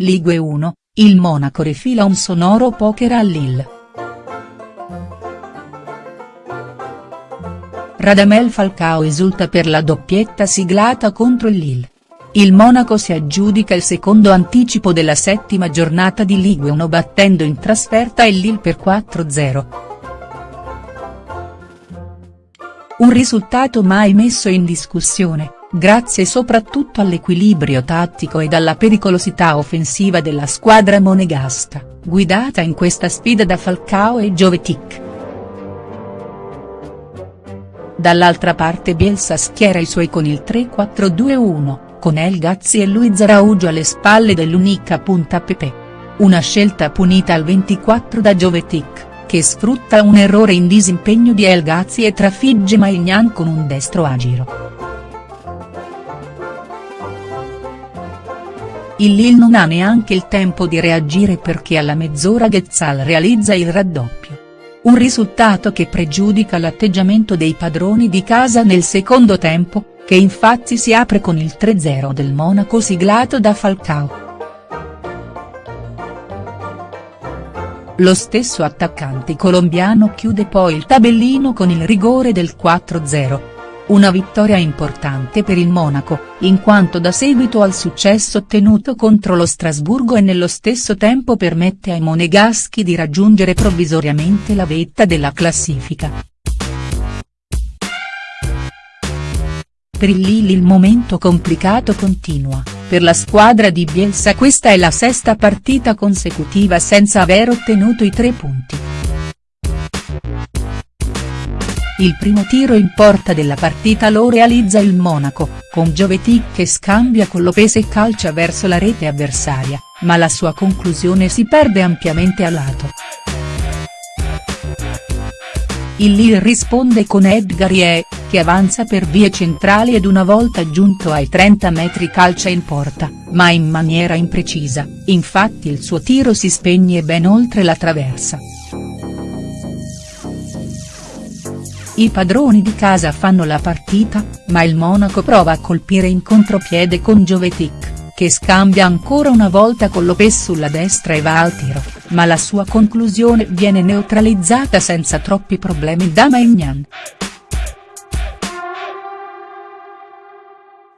Ligue 1, il Monaco rifila un sonoro poker a Lille. Radamel Falcao esulta per la doppietta siglata contro il Lille. Il Monaco si aggiudica il secondo anticipo della settima giornata di Ligue 1 battendo in trasferta il Lille per 4-0. Un risultato mai messo in discussione, grazie soprattutto all'equilibrio tattico ed alla pericolosità offensiva della squadra monegasca, guidata in questa sfida da Falcao e Jovetic. Dall'altra parte Bielsa schiera i suoi con il 3-4-2-1, con El Gazzi e Luiz Araugio alle spalle dell'unica punta Pepe. Una scelta punita al 24 da Jovetic, che sfrutta un errore in disimpegno di El Gazzi e trafigge Maignan con un destro a giro. Il Lille non ha neanche il tempo di reagire perché alla mezz'ora Ghezzal realizza il raddoppio. Un risultato che pregiudica l'atteggiamento dei padroni di casa nel secondo tempo, che infatti si apre con il 3-0 del Monaco siglato da Falcao. Lo stesso attaccante colombiano chiude poi il tabellino con il rigore del 4-0. Una vittoria importante per il Monaco, in quanto dà seguito al successo ottenuto contro lo Strasburgo e nello stesso tempo permette ai monegaschi di raggiungere provvisoriamente la vetta della classifica. Per il Lille il momento complicato continua, per la squadra di Bielsa questa è la sesta partita consecutiva senza aver ottenuto i tre punti. Il primo tiro in porta della partita lo realizza il Monaco, con Jovetic che scambia con Lopez e calcia verso la rete avversaria, ma la sua conclusione si perde ampiamente a lato. Il Lille risponde con Edgar Ye, che avanza per vie centrali ed una volta giunto ai 30 metri calcia in porta, ma in maniera imprecisa, infatti il suo tiro si spegne ben oltre la traversa. I padroni di casa fanno la partita, ma il Monaco prova a colpire in contropiede con Jovetic, che scambia ancora una volta con Lopez sulla destra e va al tiro, ma la sua conclusione viene neutralizzata senza troppi problemi da Maignan.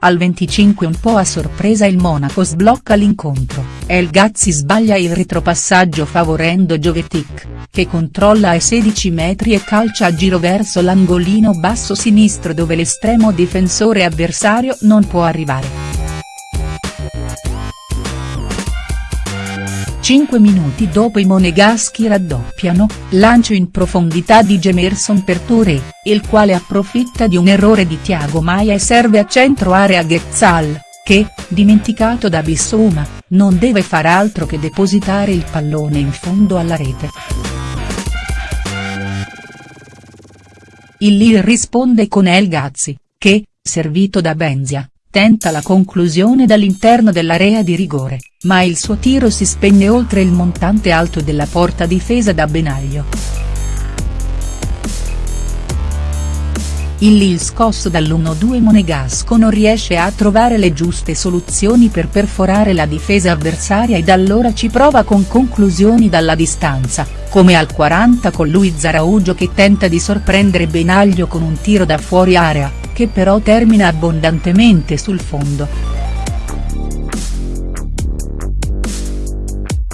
Al 25 un po' a sorpresa il Monaco sblocca l'incontro, El Gazzi sbaglia il retropassaggio favorendo Jovetic, che controlla ai 16 metri e calcia a giro verso l'angolino basso sinistro dove l'estremo difensore avversario non può arrivare. 5 minuti dopo i monegaschi raddoppiano, lancio in profondità di Gemerson per Touré, il quale approfitta di un errore di Thiago Maia e serve a centro area Ghezzal, che, dimenticato da Bissouma, non deve far altro che depositare il pallone in fondo alla rete. Il Lille risponde con El Gazzi, che, servito da Benzia, tenta la conclusione dall'interno dell'area di rigore, ma il suo tiro si spegne oltre il montante alto della porta difesa da Benaglio. Il Lille scosso dall'1-2 monegasco non riesce a trovare le giuste soluzioni per perforare la difesa avversaria ed allora ci prova con conclusioni dalla distanza, come al 40 con Luiz Araugio che tenta di sorprendere Benaglio con un tiro da fuori area, che però termina abbondantemente sul fondo.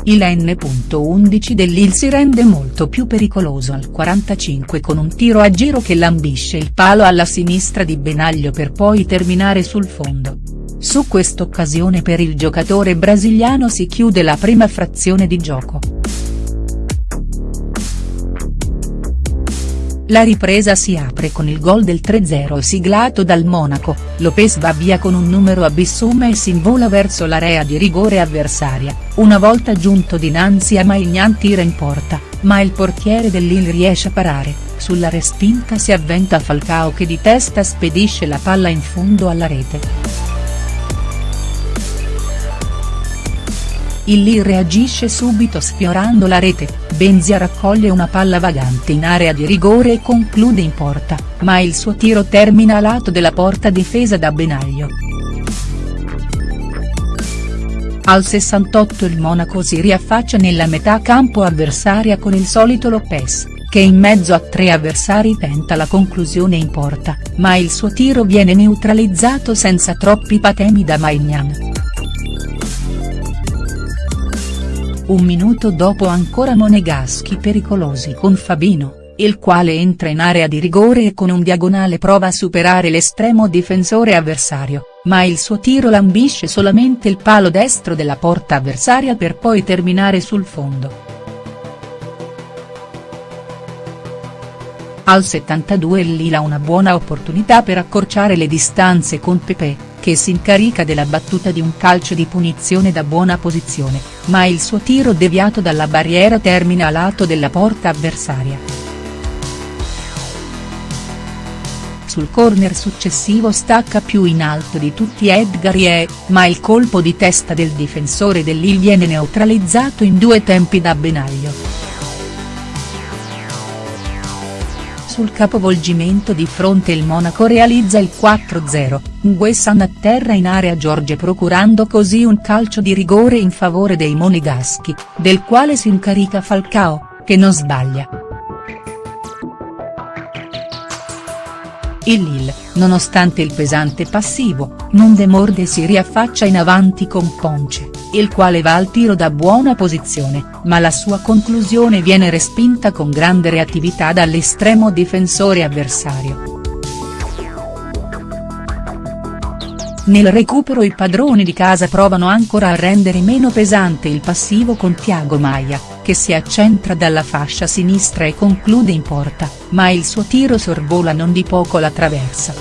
Il N.11 dell'Il si rende molto più pericoloso al 45 con un tiro a giro che lambisce il palo alla sinistra di Benaglio per poi terminare sul fondo. Su quest'occasione per il giocatore brasiliano si chiude la prima frazione di gioco. La ripresa si apre con il gol del 3-0 siglato dal Monaco, Lopez va via con un numero a Bissouma e si invola verso l'area di rigore avversaria, una volta giunto dinanzi a Maignan tira in porta, ma il portiere dell'Il riesce a parare, sulla respinta si avventa Falcao che di testa spedisce la palla in fondo alla rete. Il Lille reagisce subito sfiorando la rete, Benzia raccoglie una palla vagante in area di rigore e conclude in porta, ma il suo tiro termina a lato della porta difesa da Benaglio. Al 68 il Monaco si riaffaccia nella metà campo avversaria con il solito Lopez, che in mezzo a tre avversari tenta la conclusione in porta, ma il suo tiro viene neutralizzato senza troppi patemi da Maignan. Un minuto dopo ancora Monegaschi pericolosi con Fabino il quale entra in area di rigore e con un diagonale prova a superare l'estremo difensore avversario, ma il suo tiro lambisce solamente il palo destro della porta avversaria per poi terminare sul fondo. Al 72 il Lila una buona opportunità per accorciare le distanze con Pepe, che si incarica della battuta di un calcio di punizione da buona posizione, ma il suo tiro deviato dalla barriera termina a lato della porta avversaria. sul corner successivo stacca più in alto di tutti Edgar Ye, ma il colpo di testa del difensore dell'Il viene neutralizzato in due tempi da Benaglio. Sul capovolgimento di fronte il Monaco realizza il 4-0, Nguessan atterra in area Giorge procurando così un calcio di rigore in favore dei Monegaschi, del quale si incarica Falcao, che non sbaglia. Il Lille, nonostante il pesante passivo, non demorde e si riaffaccia in avanti con Ponce, il quale va al tiro da buona posizione, ma la sua conclusione viene respinta con grande reattività dall'estremo difensore avversario. Nel recupero i padroni di casa provano ancora a rendere meno pesante il passivo con Thiago Maia, che si accentra dalla fascia sinistra e conclude in porta, ma il suo tiro sorvola non di poco la traversa.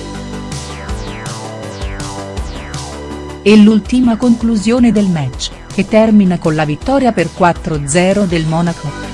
E l'ultima conclusione del match, che termina con la vittoria per 4-0 del Monaco.